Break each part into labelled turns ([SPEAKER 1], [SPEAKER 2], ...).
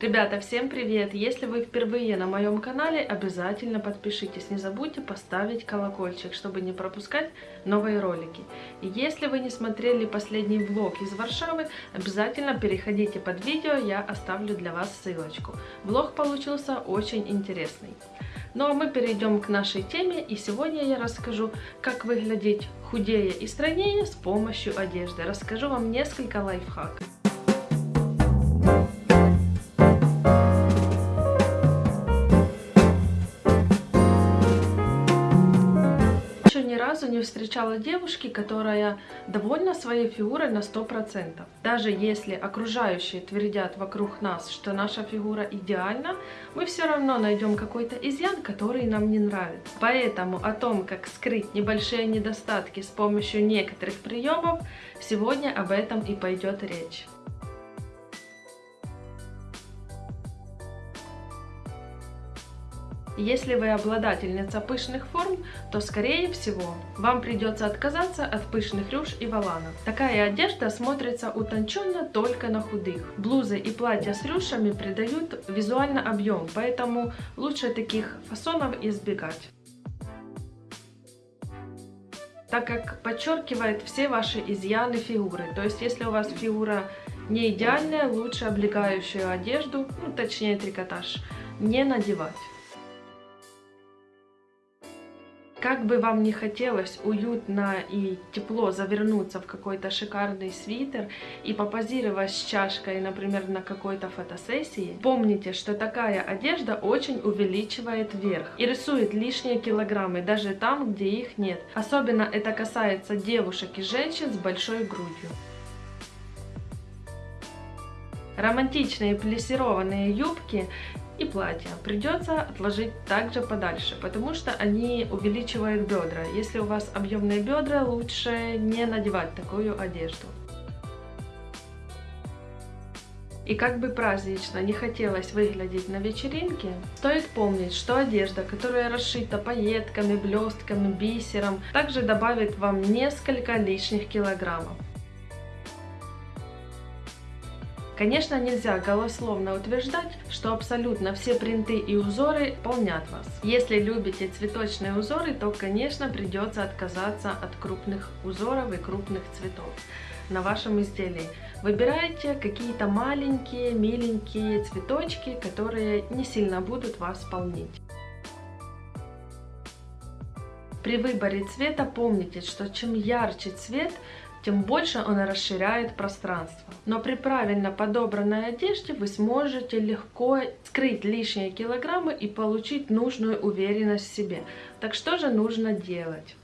[SPEAKER 1] Ребята, всем привет! Если вы впервые на моем канале, обязательно подпишитесь. Не забудьте поставить колокольчик, чтобы не пропускать новые ролики. И если вы не смотрели последний влог из Варшавы, обязательно переходите под видео, я оставлю для вас ссылочку. Влог получился очень интересный. Ну а мы перейдем к нашей теме, и сегодня я расскажу, как выглядеть худее и стройнее с помощью одежды. Расскажу вам несколько лайфхаков. Встречала девушки, которая довольна своей фигурой на 100%. Даже если окружающие твердят вокруг нас, что наша фигура идеальна, мы все равно найдем какой-то изъян, который нам не нравится. Поэтому о том, как скрыть небольшие недостатки с помощью некоторых приемов, сегодня об этом и пойдет речь. Если вы обладательница пышных форм, то скорее всего вам придется отказаться от пышных рюш и воланов. Такая одежда смотрится утонченно только на худых. Блузы и платья с рюшами придают визуально объем, поэтому лучше таких фасонов избегать так как подчеркивает все ваши изъяны фигуры. То есть, если у вас фигура не идеальная, лучше облегающую одежду, ну, точнее трикотаж, не надевать. Как бы вам не хотелось уютно и тепло завернуться в какой-то шикарный свитер и попозировать с чашкой, например, на какой-то фотосессии, помните, что такая одежда очень увеличивает верх и рисует лишние килограммы, даже там, где их нет. Особенно это касается девушек и женщин с большой грудью. Романтичные плессированные юбки и платья придется отложить также подальше, потому что они увеличивают бедра. Если у вас объемные бедра, лучше не надевать такую одежду. И как бы празднично не хотелось выглядеть на вечеринке, стоит помнить, что одежда, которая расшита пайетками, блестками, бисером, также добавит вам несколько лишних килограммов. Конечно, нельзя голословно утверждать, что абсолютно все принты и узоры полнят вас. Если любите цветочные узоры, то, конечно, придется отказаться от крупных узоров и крупных цветов на вашем изделии. Выбирайте какие-то маленькие, миленькие цветочки, которые не сильно будут вас полнить. При выборе цвета помните, что чем ярче цвет, тем больше он расширяет пространство. Но при правильно подобранной одежде вы сможете легко скрыть лишние килограммы и получить нужную уверенность в себе. Так что же нужно делать?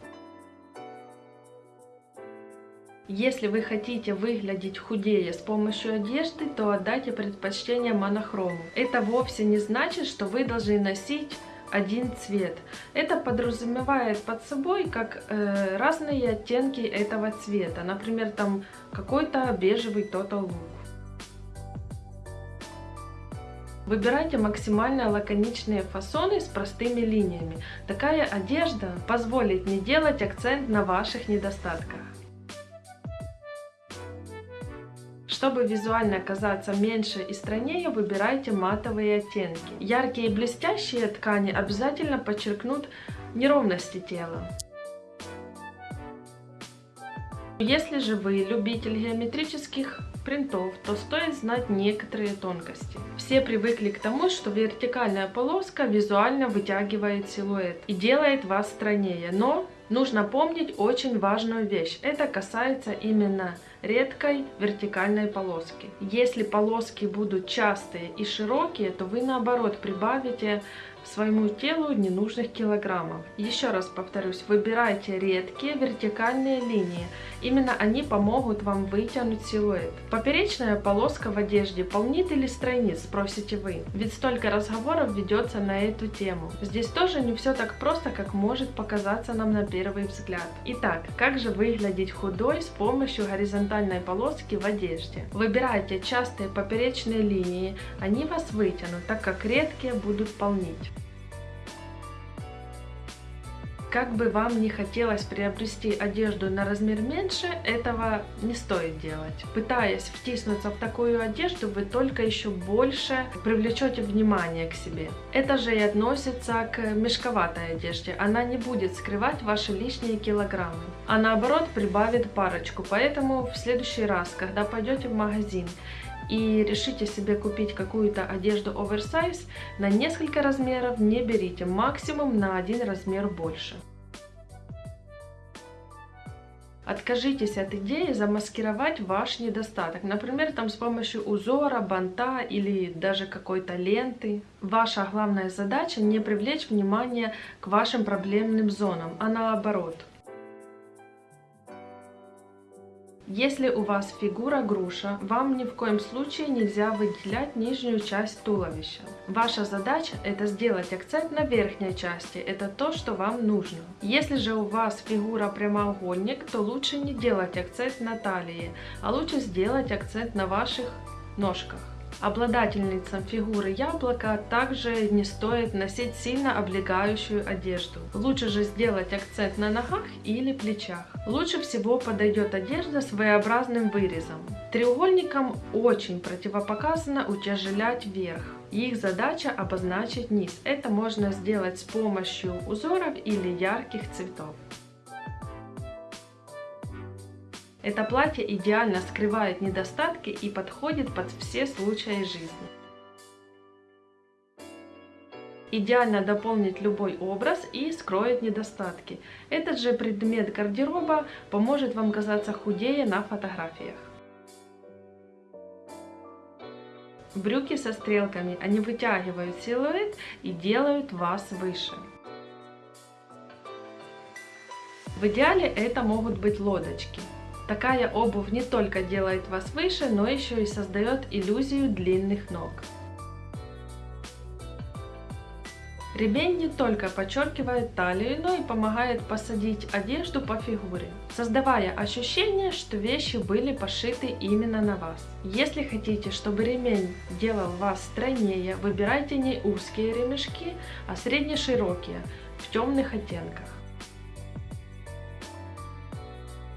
[SPEAKER 1] Если вы хотите выглядеть худее с помощью одежды, то отдайте предпочтение монохрому. Это вовсе не значит, что вы должны носить один цвет. Это подразумевает под собой как э, разные оттенки этого цвета. Например, там какой-то бежевый Look. Выбирайте максимально лаконичные фасоны с простыми линиями. Такая одежда позволит не делать акцент на ваших недостатках. Чтобы визуально казаться меньше и стройнее, выбирайте матовые оттенки. Яркие и блестящие ткани обязательно подчеркнут неровности тела. Если же вы любитель геометрических принтов, то стоит знать некоторые тонкости. Все привыкли к тому, что вертикальная полоска визуально вытягивает силуэт и делает вас стройнее, но нужно помнить очень важную вещь. Это касается именно редкой вертикальной полоски. Если полоски будут частые и широкие, то вы наоборот прибавите своему телу ненужных килограммов. Еще раз повторюсь, выбирайте редкие вертикальные линии. Именно они помогут вам вытянуть силуэт. Поперечная полоска в одежде полнит или стройнит, спросите вы. Ведь столько разговоров ведется на эту тему. Здесь тоже не все так просто, как может показаться нам на первый взгляд. Итак, как же выглядеть худой с помощью горизонтальной полоски в одежде? Выбирайте частые поперечные линии, они вас вытянут, так как редкие будут полнить. Как бы вам не хотелось приобрести одежду на размер меньше, этого не стоит делать. Пытаясь втиснуться в такую одежду, вы только еще больше привлечете внимание к себе. Это же и относится к мешковатой одежде. Она не будет скрывать ваши лишние килограммы, а наоборот прибавит парочку. Поэтому в следующий раз, когда пойдете в магазин и решите себе купить какую-то одежду оверсайз, на несколько размеров не берите, максимум на один размер больше. Откажитесь от идеи замаскировать ваш недостаток. Например, там с помощью узора, банта или даже какой-то ленты. Ваша главная задача не привлечь внимание к вашим проблемным зонам, а наоборот – Если у вас фигура груша, вам ни в коем случае нельзя выделять нижнюю часть туловища. Ваша задача это сделать акцент на верхней части, это то, что вам нужно. Если же у вас фигура прямоугольник, то лучше не делать акцент на талии, а лучше сделать акцент на ваших ножках. Обладательницам фигуры яблока также не стоит носить сильно облегающую одежду. Лучше же сделать акцент на ногах или плечах. Лучше всего подойдет одежда с V-образным вырезом. Треугольникам очень противопоказано утяжелять верх. Их задача обозначить низ. Это можно сделать с помощью узоров или ярких цветов. Это платье идеально скрывает недостатки и подходит под все случаи жизни. Идеально дополнит любой образ и скроет недостатки. Этот же предмет гардероба поможет вам казаться худее на фотографиях. Брюки со стрелками, они вытягивают силуэт и делают вас выше. В идеале это могут быть лодочки. Такая обувь не только делает вас выше, но еще и создает иллюзию длинных ног. Ремень не только подчеркивает талию, но и помогает посадить одежду по фигуре, создавая ощущение, что вещи были пошиты именно на вас. Если хотите, чтобы ремень делал вас стройнее, выбирайте не узкие ремешки, а средне-широкие, в темных оттенках.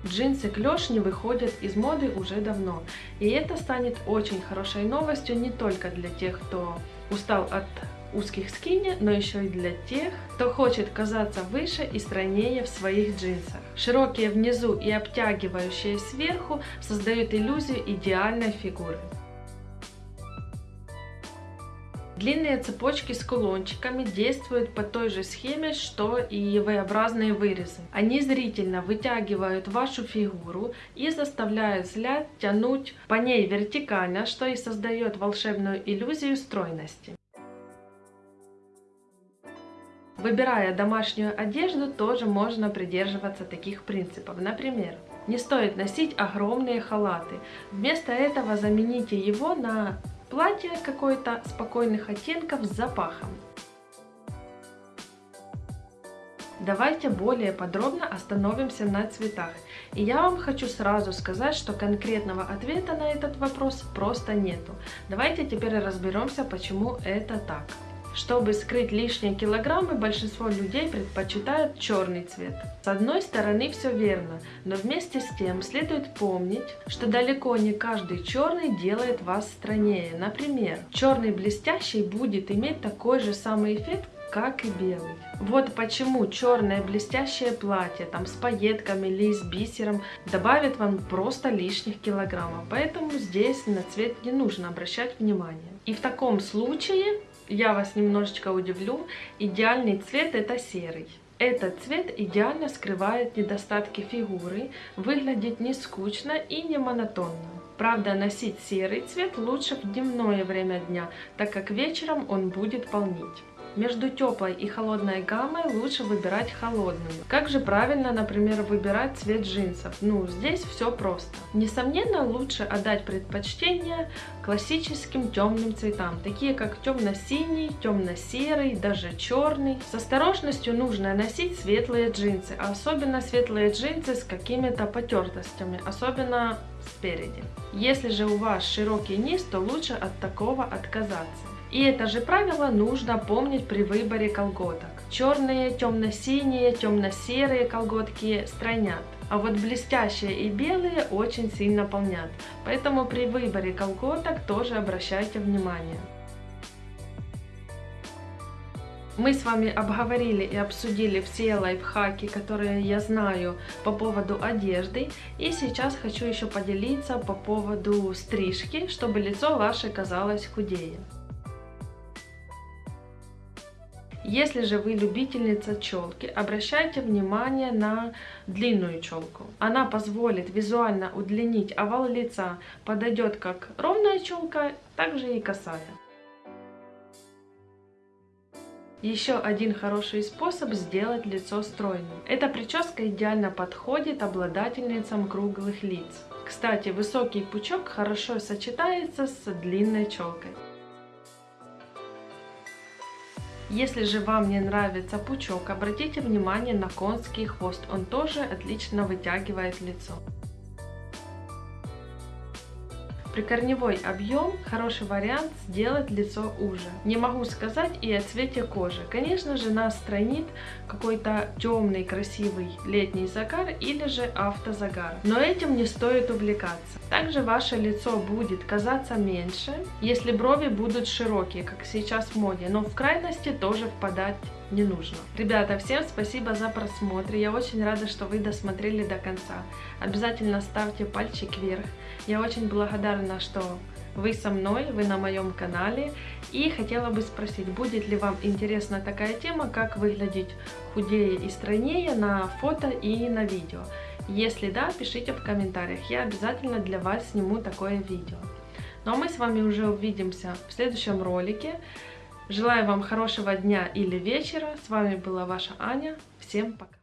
[SPEAKER 1] Джинсы клеш выходят из моды уже давно, и это станет очень хорошей новостью не только для тех, кто устал от узких скини, но еще и для тех, кто хочет казаться выше и стройнее в своих джинсах. Широкие внизу и обтягивающие сверху создают иллюзию идеальной фигуры. Длинные цепочки с кулончиками действуют по той же схеме, что и V-образные вырезы. Они зрительно вытягивают вашу фигуру и заставляют взгляд тянуть по ней вертикально, что и создает волшебную иллюзию стройности. Выбирая домашнюю одежду, тоже можно придерживаться таких принципов. Например, не стоит носить огромные халаты. Вместо этого замените его на Платье какой-то спокойных оттенков с запахом. Давайте более подробно остановимся на цветах. И я вам хочу сразу сказать, что конкретного ответа на этот вопрос просто нету. Давайте теперь разберемся, почему это так. Чтобы скрыть лишние килограммы, большинство людей предпочитают черный цвет. С одной стороны все верно, но вместе с тем следует помнить, что далеко не каждый черный делает вас стройнее. Например, черный блестящий будет иметь такой же самый эффект, как и белый. Вот почему черное блестящее платье там с пайетками или с бисером добавит вам просто лишних килограммов. Поэтому здесь на цвет не нужно обращать внимание. И в таком случае я вас немножечко удивлю, идеальный цвет это серый. Этот цвет идеально скрывает недостатки фигуры, выглядит не скучно и не монотонно. Правда, носить серый цвет лучше в дневное время дня, так как вечером он будет полнить. Между теплой и холодной гаммой лучше выбирать холодную. Как же правильно, например, выбирать цвет джинсов? Ну, здесь все просто. Несомненно, лучше отдать предпочтение классическим темным цветам, такие как темно-синий, темно-серый, даже черный. С осторожностью нужно носить светлые джинсы, особенно светлые джинсы с какими-то потертостями, особенно спереди. Если же у вас широкий низ, то лучше от такого отказаться. И это же правило нужно помнить при выборе колготок. Черные, темно-синие, темно-серые колготки стройнят. А вот блестящие и белые очень сильно полнят. Поэтому при выборе колготок тоже обращайте внимание. Мы с вами обговорили и обсудили все лайфхаки, которые я знаю по поводу одежды. И сейчас хочу еще поделиться по поводу стрижки, чтобы лицо ваше казалось худее. Если же вы любительница челки, обращайте внимание на длинную челку. Она позволит визуально удлинить овал лица, подойдет как ровная челка, так же и косая. Еще один хороший способ сделать лицо стройным. Эта прическа идеально подходит обладательницам круглых лиц. Кстати, высокий пучок хорошо сочетается с длинной челкой. Если же вам не нравится пучок, обратите внимание на конский хвост, он тоже отлично вытягивает лицо. Прикорневой объем – хороший вариант сделать лицо уже. Не могу сказать и о цвете кожи. Конечно же нас странит какой-то темный красивый летний загар или же автозагар. Но этим не стоит увлекаться. Также ваше лицо будет казаться меньше, если брови будут широкие, как сейчас в моде. Но в крайности тоже впадать не нужно. Ребята, всем спасибо за просмотр. Я очень рада, что вы досмотрели до конца. Обязательно ставьте пальчик вверх. Я очень благодарна, что вы со мной, вы на моем канале. И хотела бы спросить, будет ли вам интересна такая тема, как выглядеть худее и стройнее на фото и на видео. Если да, пишите в комментариях, я обязательно для вас сниму такое видео. Ну а мы с вами уже увидимся в следующем ролике. Желаю вам хорошего дня или вечера. С вами была ваша Аня. Всем пока.